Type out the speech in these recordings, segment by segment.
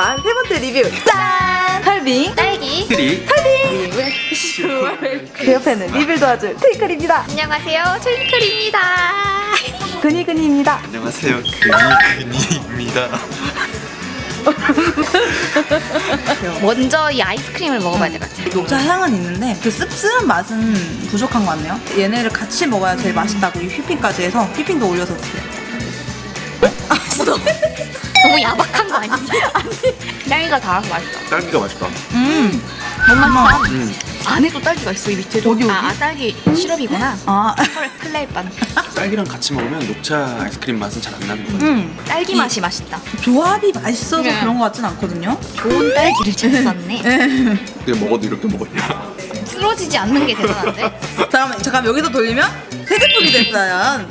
리뷰. 짠! 설빙 딸기. 트리 그 옆에는 리뷰를 도와줄 트윙클입니다. 안녕하세요. 트윙클입니다. 근이근이입니다. 안녕하세요. 근이근이입니다. 먼저 이 아이스크림을 먹어봐야 될 것 같아요. 녹차 향은 있는데 그 씁쓸한 맛은 부족한 것 같네요. 얘네를 같이 먹어야 제일 맛있다고 이 휘핑까지 해서 휘핑도 올려서 드세요. 너무 야박한 거 아니지? 딸기가 달아서 맛있다. 딸기가 맛있다. 음 너무 맛있다. 음. 안에도 딸기가 있어 이 밑에도? 어디, 어디? 아, 아 딸기 시럽이구나. 아, 헐 플레이반 딸기랑 같이 먹으면 녹차 아이스크림 맛은 잘 안 나는 것 같아요 음. 딸기 이- 맛이 맛있다. 조합이 맛있어서 네. 그런 것 같진 않거든요. 좋은 딸기를 잘 썼네. 근데 먹어도 이렇게 먹었냐? 쓰러지지 않는 게 대단한데? 잠깐만, 잠깐 여기서 돌리면 새 제품이 됐어요.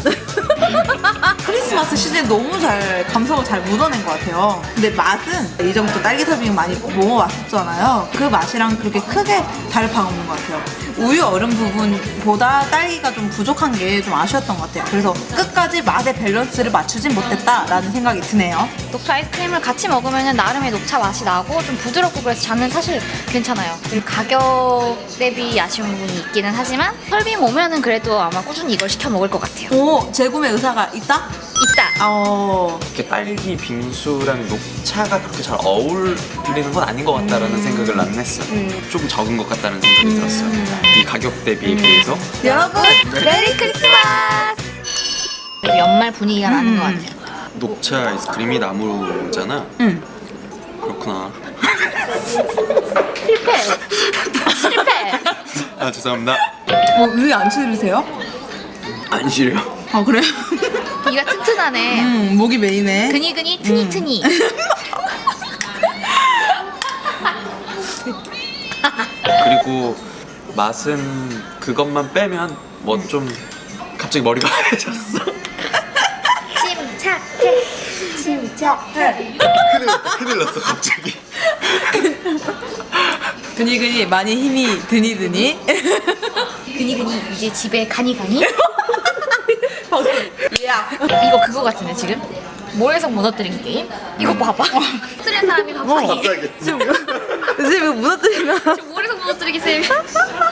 크리스마스 시즌 너무 잘 감성을 잘 묻어낸 것 같아요. 근데 맛은 이전부터 딸기 설빙 많이 먹어왔었잖아요. 그 맛이랑 그렇게 크게 다를 바가 없는 것 같아요. 우유 얼음 부분보다 딸기가 좀 부족한 게 좀 아쉬웠던 것 같아요. 그래서 끝까지 맛의 밸런스를 맞추진 못했다라는 생각이 드네요. 녹차 아이스크림을 같이 먹으면 나름의 녹차 맛이 나고 좀 부드럽고 그래서 저는 사실 괜찮아요 그리고 가격 대비 아쉬운 부분이 있기는 하지만 설빙 오면은 그래도 아마 꾸준히 이걸 시켜 먹을 것 같아요 오, 재구매 의사가 있다? 있다 어, 이렇게 딸기 빙수랑 녹차가 그렇게 잘 어울리는 건 아닌 것 같다라는 생각을 나는 했어요 조금 적은 것 같다는 생각이 들었어요 이 가격 대비에 비해서 여러분 메리 크리스마스! 연말 분위기가 나는 음. 것 같아요. 녹차 아이스크림이 나무잖아 응. 그렇구나 실패! 실패! 아 죄송합니다 어, 위안 치르세요? 안 싫어요 아 그래요? 이가 튼튼하네. 음 목이 메이네. 근이근이 트니트니. 그리고 맛은 그것만 빼면 뭐 좀 갑자기 머리가 하얘졌어 침착해. 침착해. 큰일 났다 큰일 났어 갑자기 근이근이 많이 힘이 드니 드니. 근이근이 이제 집에 가니 가니? 야. 이거 그거 같은데 지금? 모래성 무너뜨린 게임? 이거 봐봐. 무너뜨린 사람이. 갑자기 지금 지금 무너뜨리면 지금 모래성 무너뜨리기 쌤.